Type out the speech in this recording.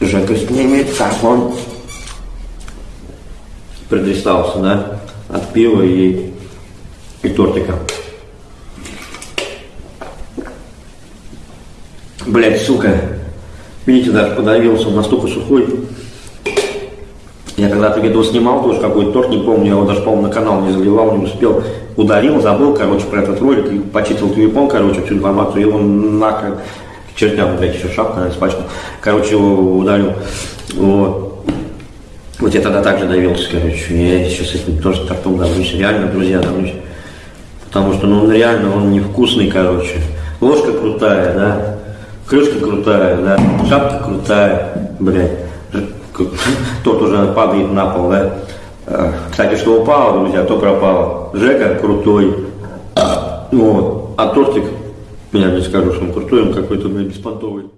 Жека снимет, как он предристался, да, от пива и, и тортика. Блять, сука. Видите, даже подавился, он настолько сухой. Я когда-то видео снимал тоже какой-то торт, не помню, я его даже, по-моему, на канал не заливал, не успел. Ударил, забыл, короче, про этот ролик, и почистил телефон, короче, всю информацию, и он нахрен к чертям, блядь, еще шапка испачкал. Короче, его ударил. Вот. Вот я тогда также давился, короче, я сейчас с этим тоже тортом давлюсь, реально, друзья, давлюсь. Потому что, ну, он реально, он невкусный, короче. Ложка крутая, да, крышка крутая, да, шапка крутая, блядь. Тот уже падает на пол, да. Э, Кстати, что упало, друзья, то пропало. Жека крутой. Вот. А тортик, я не скажу, что он крутой, он какой-то, блядь, беспонтовый.